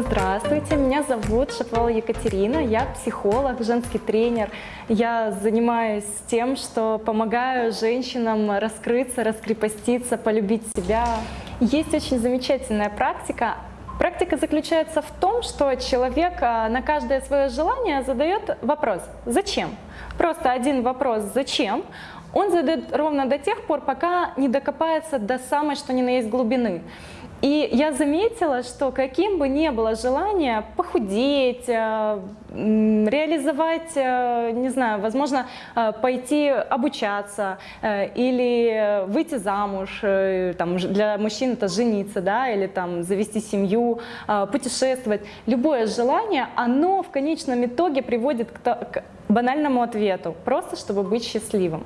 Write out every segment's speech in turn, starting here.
Здравствуйте, меня зовут Шаповала Екатерина, я психолог, женский тренер. Я занимаюсь тем, что помогаю женщинам раскрыться, раскрепоститься, полюбить себя. Есть очень замечательная практика. Практика заключается в том, что человек а, на каждое свое желание задает вопрос «Зачем?». Просто один вопрос «Зачем?». Он задает ровно до тех пор, пока не докопается до самой, что ни на есть глубины. И я заметила, что каким бы ни было желание похудеть, э, реализовать, э, не знаю, возможно, э, пойти обучаться или выйти замуж, там, для мужчин это жениться, да, или там завести семью, путешествовать. Любое желание, оно в конечном итоге приводит к банальному ответу, просто чтобы быть счастливым.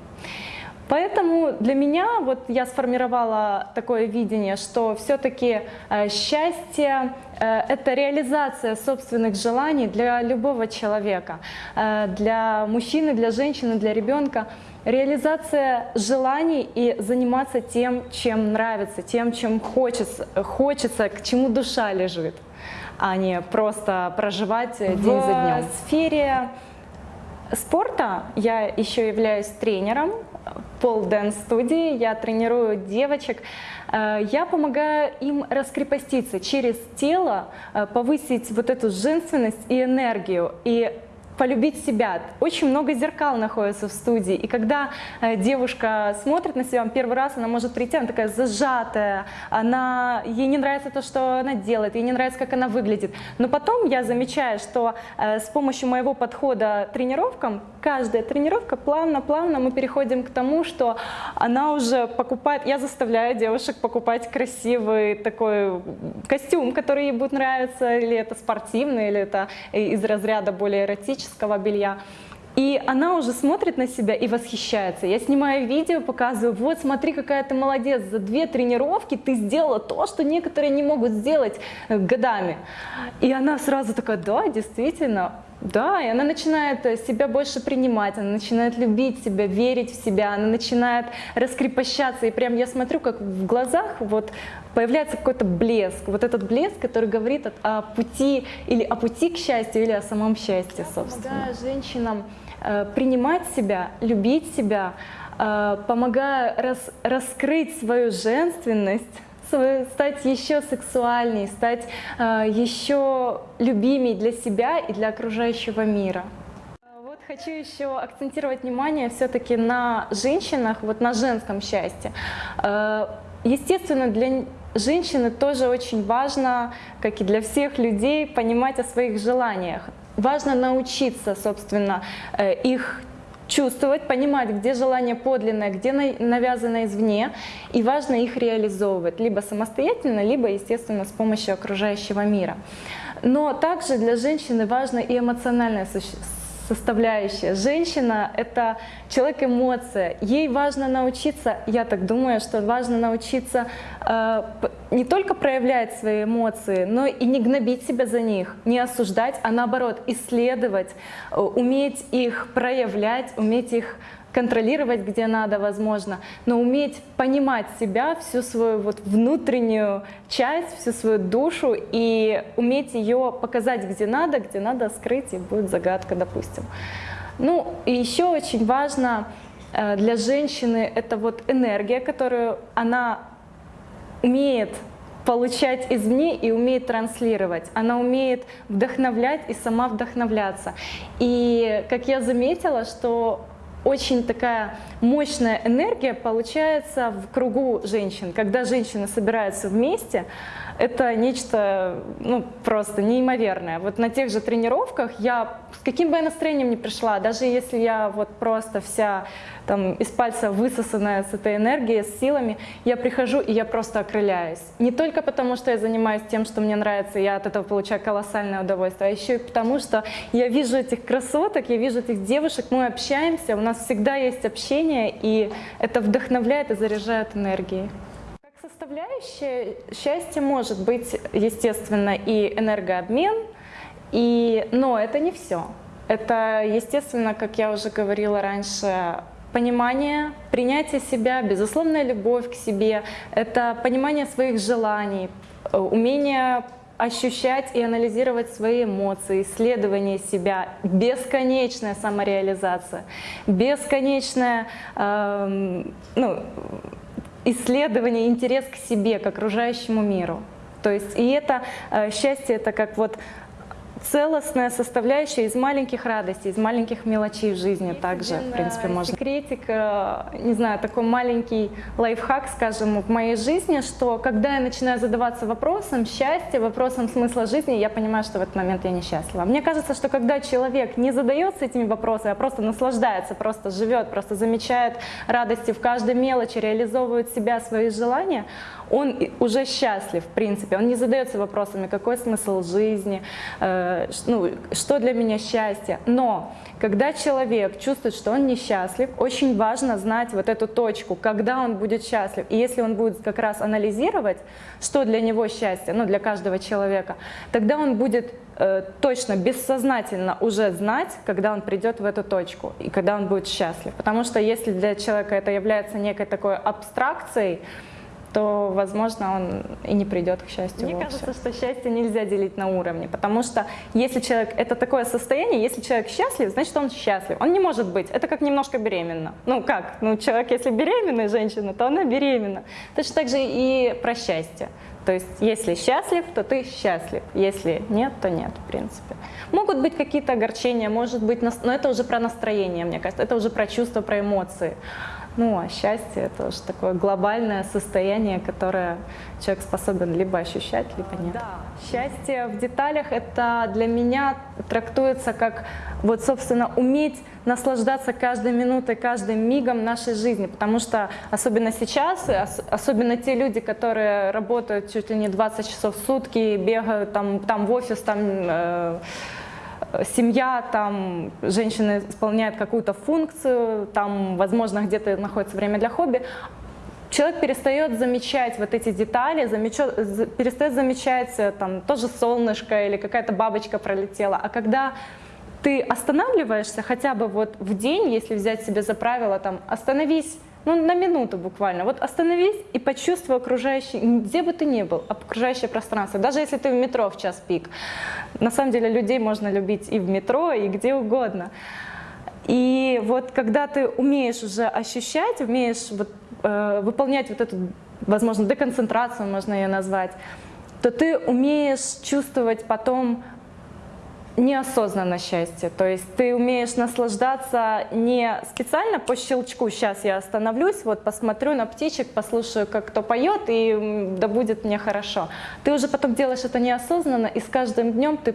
Поэтому для меня вот я сформировала такое видение, что все-таки э, счастье э, – это реализация собственных желаний для любого человека, э, для мужчины, для женщины, для ребенка. Реализация желаний и заниматься тем, чем нравится, тем, чем хочется, хочется к чему душа лежит, а не просто проживать день в за днем. В сфере спорта я еще являюсь тренером pole dance студии, я тренирую девочек. Э, я помогаю им раскрепоститься через тело, э, повысить вот эту женственность и энергию. И полюбить себя. Очень много зеркал находится в студии, и когда э, девушка смотрит на себя первый раз, она может прийти, она такая зажатая, она, ей не нравится то, что она делает, ей не нравится, как она выглядит. Но потом я замечаю, что э, с помощью моего подхода тренировкам, каждая тренировка плавно-плавно мы переходим к тому, что она уже покупает, я заставляю девушек покупать красивый такой костюм, который ей будет нравиться, или это спортивный, или это из разряда более эротического белья. И она уже смотрит на себя и восхищается. Я снимаю видео, показываю, вот смотри, какая ты молодец, за две тренировки ты сделала то, что некоторые не могут сделать э, годами. И она сразу такая, да, действительно, да, и она начинает э, себя больше принимать, она начинает любить себя, верить в себя, она начинает раскрепощаться. И прям я смотрю, как в глазах вот появляется какой-то блеск. Вот этот блеск, который говорит о, пути или о пути к счастью, или о самом счастье, собственно. Помогаю женщинам Э, принимать себя, любить себя, э, помогая рас, раскрыть свою женственность, стать еще сексуальней, стать э, еще любимей для себя и для окружающего мира. Вот хочу еще акцентировать внимание все-таки на женщинах, вот на женском счастье. Естественно, для женщины тоже очень важно, как и для всех людей, понимать о своих желаниях. Важно научиться, собственно, э, их чувствовать, понимать, где желание подлинное, где навязано извне, и важно их реализовывать, либо самостоятельно, либо, естественно, с помощью окружающего мира. Но также для женщины важно и эмоциональное составляющая. Женщина — это человек-эмоция. Ей важно научиться, я так думаю, что важно научиться э, не только проявлять свои эмоции, но и не гнобить себя за них, не осуждать, а наоборот исследовать, э, уметь их проявлять, уметь их контролировать, где надо, возможно, но уметь понимать себя, всю свою вот внутреннюю часть, всю свою душу и уметь ее показать, где надо, где надо скрыть, и будет загадка, допустим. Ну, и еще очень важно э, для женщины это вот энергия, которую она умеет получать извне и умеет транслировать. Она умеет вдохновлять и сама вдохновляться. И как я заметила, что очень такая мощная энергия получается в кругу женщин. Когда женщины собираются вместе, это нечто ну, просто неимоверное. Вот на тех же тренировках я, с каким бы я настроением ни пришла, даже если я вот просто вся там из пальца высосанная с этой энергией, с силами, я прихожу и я просто окрыляюсь. Не только потому, что я занимаюсь тем, что мне нравится, я от этого получаю колоссальное удовольствие, а еще и потому, что я вижу этих красоток, я вижу этих девушек, мы общаемся, у нас всегда есть общение, и это вдохновляет и заряжает энергией составляющая счастья может быть, естественно, и энергообмен, и, но это не все. Это, естественно, как я уже говорила раньше, понимание, принятие себя, безусловная любовь к себе, это понимание своих желаний, умение ощущать и анализировать свои эмоции, исследование себя, бесконечная самореализация, бесконечная э, ну, исследование, интерес к себе, к окружающему миру. То есть и это э, счастье, это как вот целостная составляющая из маленьких радостей, из маленьких мелочей в жизни также, в принципе, можно. Секретик, э, не знаю, такой маленький лайфхак, скажем, в моей жизни, что когда я начинаю задаваться вопросом счастья, вопросом смысла жизни, я понимаю, что в этот момент я несчастлива. Мне кажется, что когда человек не задается этими вопросами, а просто наслаждается, просто живет, просто замечает радости в каждой мелочи, реализовывает себя, свои желания, он уже счастлив, в принципе. Он не задается вопросами, какой смысл жизни, э, ну, что для меня счастье. Но когда человек чувствует, что он несчастлив, очень важно знать вот эту точку, когда он будет счастлив. И если он будет как раз анализировать, что для него счастье, ну, для каждого человека, тогда он будет э, точно, бессознательно уже знать, когда он придет в эту точку и когда он будет счастлив. Потому что если для человека это является некой такой абстракцией, то, возможно, он и не придет к счастью Мне вовсе. кажется, что счастье нельзя делить на уровне, потому что если человек, это такое состояние, если человек счастлив, значит, он счастлив. Он не может быть, это как немножко беременна. Ну как, ну человек, если беременная женщина, то она беременна. Точно так же и про счастье. То есть, если счастлив, то ты счастлив. Если нет, то нет, в принципе. Могут быть какие-то огорчения, может быть, но это уже про настроение, мне кажется, это уже про чувства, про эмоции. Ну, а счастье – это уже такое глобальное состояние, которое человек способен либо ощущать, либо нет. Да. Счастье в деталях – это для меня трактуется как, вот, собственно, уметь наслаждаться каждой минутой, каждым мигом нашей жизни, потому что особенно сейчас, особенно те люди, которые работают чуть ли не 20 часов в сутки, бегают там, там в офис, там… Э, семья, там женщина исполняет какую-то функцию, там, возможно, где-то находится время для хобби, человек перестает замечать вот эти детали, замечает, перестает замечать э, там тоже солнышко или какая-то бабочка пролетела. А когда ты останавливаешься хотя бы вот в день, если взять себе за правило, там, остановись ну, на минуту буквально. Вот остановись и почувствуй окружающий, где бы ты ни был, окружающее пространство. Даже если ты в метро в час пик. На самом деле людей можно любить и в метро, и где угодно. И вот когда ты умеешь уже ощущать, умеешь вот, э, выполнять вот эту, возможно, деконцентрацию, можно ее назвать, то ты умеешь чувствовать потом неосознанно счастье. То есть ты умеешь наслаждаться не специально по щелчку, сейчас я остановлюсь, вот посмотрю на птичек, послушаю, как кто поет, и да будет мне хорошо. Ты уже потом делаешь это неосознанно, и с каждым днем ты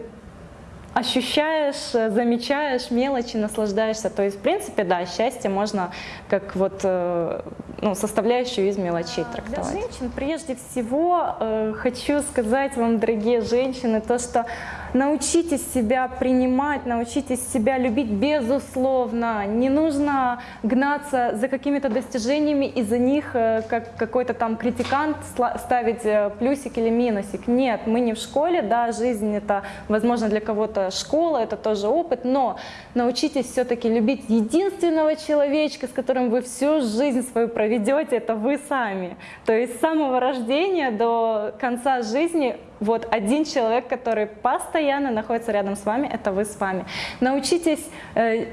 ощущаешь, замечаешь мелочи, наслаждаешься. То есть, в принципе, да, счастье можно как вот э, ну, составляющую из мелочей трактовать. Для женщин прежде всего э, хочу сказать вам, дорогие женщины, то, что научитесь себя принимать, научитесь себя любить безусловно. Не нужно гнаться за какими-то достижениями и за них, э, как какой-то там критикант, ставить плюсик или минусик. Нет, мы не в школе, да, жизнь это, возможно, для кого-то школа, это тоже опыт, но научитесь все-таки любить единственного человечка, с которым вы всю жизнь свою проведете, это вы сами. То есть с самого рождения до конца жизни вот один человек, который постоянно находится рядом с вами, это вы с вами. Научитесь э,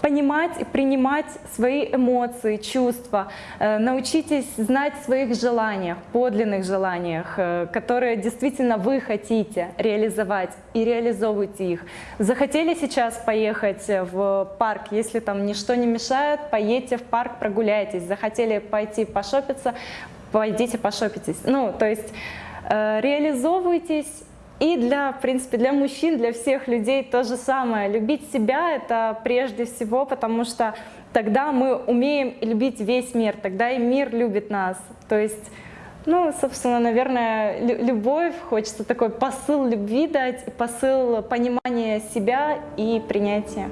понимать и принимать свои эмоции, чувства. Э, научитесь знать своих желаниях, подлинных желаниях, э, которые действительно вы хотите реализовать и реализовывайте их. Захотели сейчас поехать в парк, если там ничто не мешает, поедьте в парк, прогуляйтесь. Захотели пойти пошопиться, пойдите пошопитесь. Ну, то есть Э, реализовывайтесь. И для, в принципе, для мужчин, для всех людей то же самое. Любить себя – это прежде всего, потому что тогда мы умеем любить весь мир, тогда и мир любит нас. То есть, ну, собственно, наверное, любовь, хочется такой посыл любви дать, посыл понимания себя и принятия.